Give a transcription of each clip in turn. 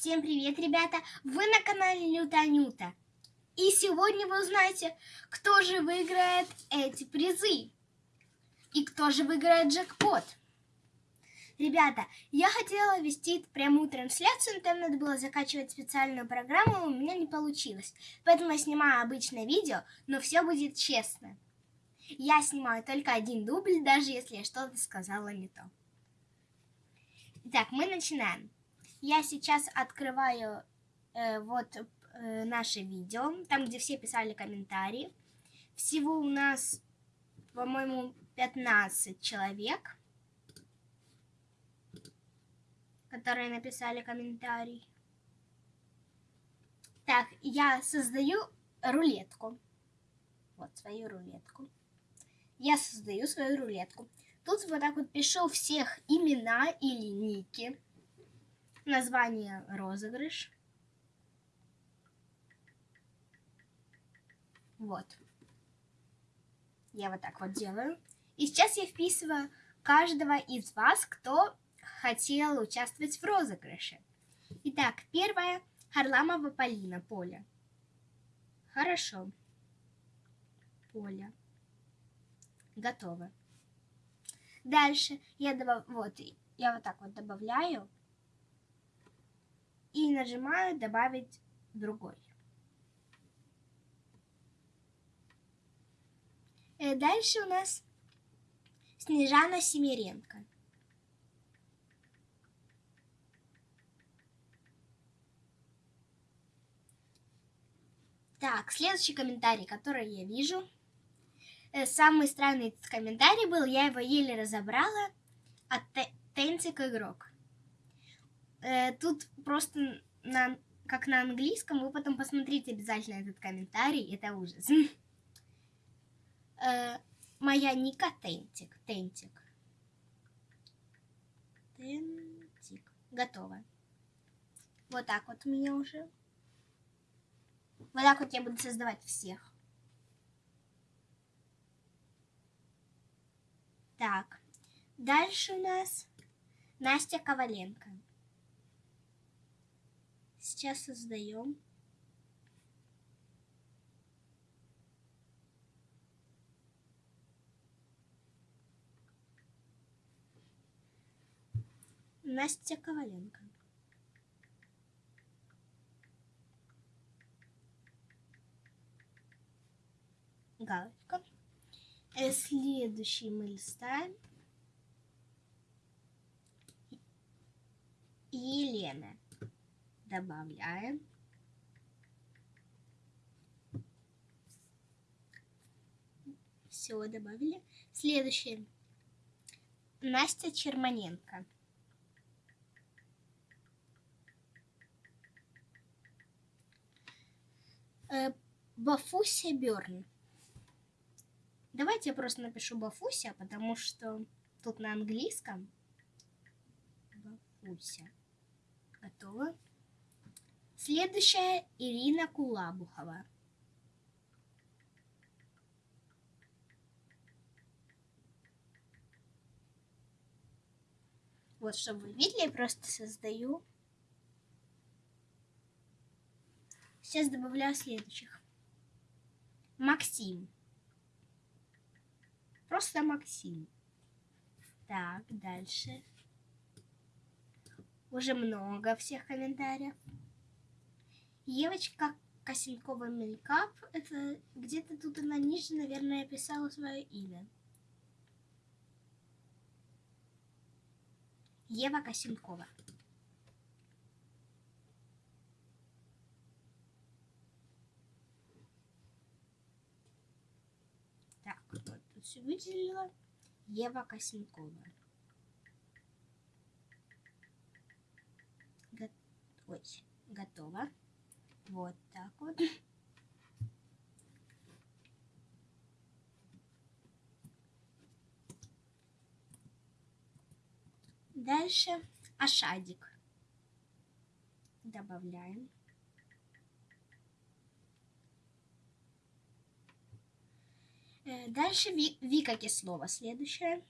Всем привет, ребята! Вы на канале Люта Нюта. И сегодня вы узнаете, кто же выиграет эти призы. И кто же выиграет джекпот. Ребята, я хотела вести прямую трансляцию, но там надо было закачивать специальную программу, у меня не получилось. Поэтому я снимаю обычное видео, но все будет честно. Я снимаю только один дубль, даже если я что-то сказала не то. Итак, мы начинаем. Я сейчас открываю э, вот э, наше видео, там, где все писали комментарии. Всего у нас, по-моему, 15 человек, которые написали комментарий. Так, я создаю рулетку. Вот свою рулетку. Я создаю свою рулетку. Тут вот так вот пишу всех имена или ники. Название розыгрыш. Вот. Я вот так вот делаю. И сейчас я вписываю каждого из вас, кто хотел участвовать в розыгрыше. Итак, первое. Харламова Полина, Поля. Хорошо. Поля. Готово. Дальше я добав... вот, я вот так вот добавляю нажимаю добавить другой. Э, дальше у нас Снежана Семиренко. Так, следующий комментарий, который я вижу – Э, самый странный комментарий был, я его еле разобрала, от Тенцик игрок. Э, тут просто на, как на английском, вы потом посмотрите обязательно этот комментарий, это ужас. Э, моя ника Тентик, Тентик. Тентик. Готово. Вот так вот у меня уже. Вот так вот я буду создавать всех. Так, дальше у нас Настя Коваленко. Сейчас создаем. Настя Коваленко. Галочка. Э, следующий мы листаем. Елена. Добавляем. Все, добавили. Следующее. Настя Черманенко. Э, Бафуся Берн. Давайте я просто напишу Бафуся, потому что тут на английском. Бафуся. Готово. Следующая Ирина Кулабухова. Вот, чтобы вы видели, я просто создаю. Сейчас добавляю следующих. Максим. Просто Максим. Так, дальше. Уже много всех комментариев. Евочка Косенкова Мелькап. Это где-то тут она ниже, наверное, писала свое имя. Ева Косенкова. все выделила Ева Косенкова. Го Ой, готово. Вот так вот. Дальше ашадик. Добавляем. Э, дальше Вика Кислова. Следующая.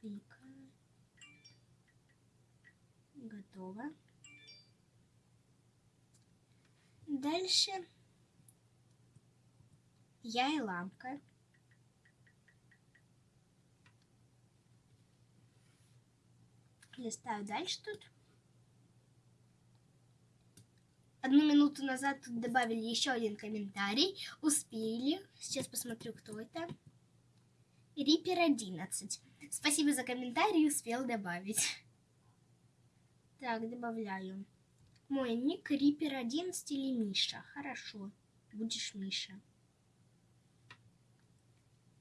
Вика. Готово. Дальше я и ламка. Листаю дальше тут. Одну минуту назад тут добавили еще один комментарий. Успели. Сейчас посмотрю, кто это. Рипер 11. Спасибо за комментарий, успел добавить. Так, добавляю. Мой ник Рипер 11 или Миша. Хорошо, будешь Миша.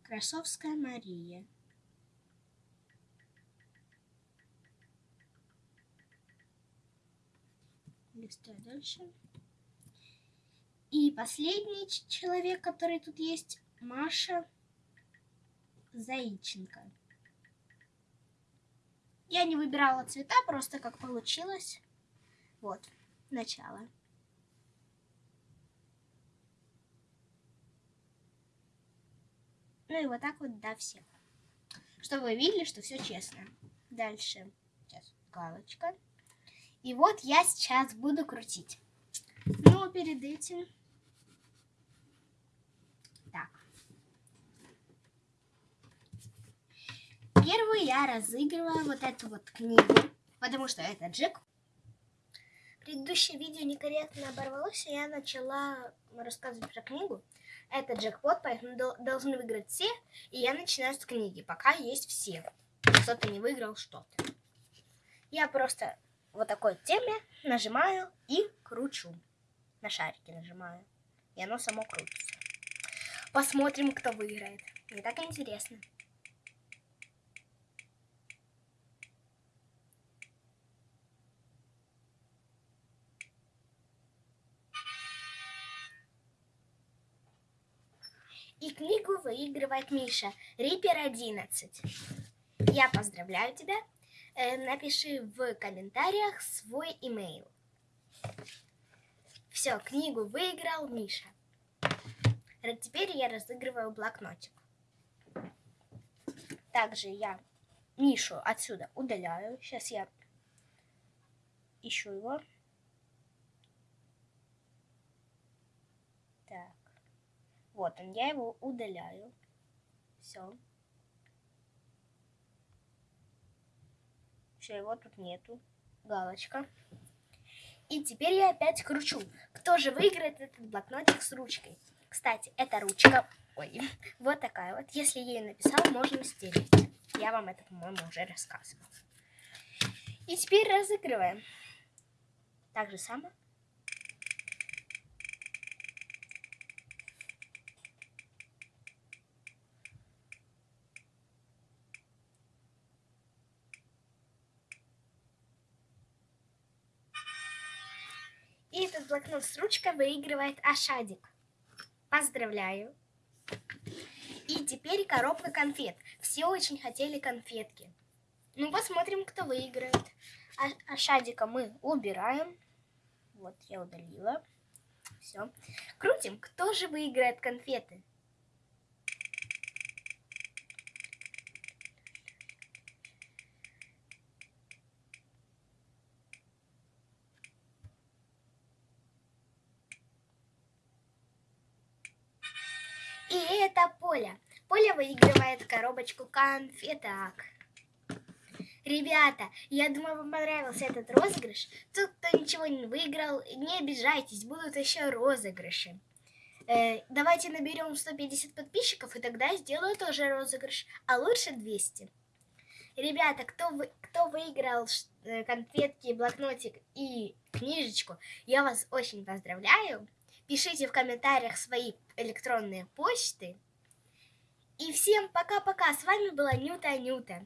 Красовская Мария. Листаю дальше. И последний человек, который тут есть, Маша Заиченко. Я не выбирала цвета, просто как получилось. Вот, начало. Ну и вот так вот до всех. Чтобы вы видели, что все честно. Дальше. Сейчас галочка. И вот я сейчас буду крутить. Но перед этим... Так. Первую я разыгрываю вот эту вот книгу, потому что это Джек. Предыдущее видео некорректно оборвалось, и я начала рассказывать про книгу. Это джекпот, поэтому должны выиграть все, и я начинаю с книги, пока есть все. Кто-то не выиграл что-то. Я просто вот такой теме нажимаю и кручу. На шарике нажимаю. И оно само крутится. Посмотрим, кто выиграет. Не так интересно. И книгу выигрывает Миша. Рипер 11. Я поздравляю тебя. Э, напиши в комментариях свой имейл. Все, книгу выиграл Миша. Теперь я разыгрываю блокнотик. Также я Мишу отсюда удаляю. Сейчас я ищу его. Так. Вот он, я его удаляю. Все. Все, его тут нету. Галочка. И теперь я опять кручу. Кто же выиграет этот блокнотик с ручкой? Кстати, эта ручка, ой, вот такая вот. Если ее написал, можно стереть. Я вам это, по-моему, уже рассказывала. И теперь разыгрываем. Так же самое. И этот блокнот с ручкой выигрывает Ашадик. Поздравляю. И теперь коробка конфет. Все очень хотели конфетки. Ну, посмотрим, кто выиграет. А, Ашадика мы убираем. Вот, я удалила. Все. Крутим. Кто же выиграет конфеты? Выигрывает коробочку конфеток. Ребята, я думаю, вам понравился этот розыгрыш. Тот, кто ничего не выиграл, не обижайтесь, будут еще розыгрыши. Э, давайте наберем 150 подписчиков, и тогда сделаю тоже розыгрыш, а лучше 200. Ребята, кто, вы, кто выиграл э, конфетки, блокнотик и книжечку, я вас очень поздравляю. Пишите в комментариях свои электронные почты. И всем пока-пока. С вами была Нюта Нюта.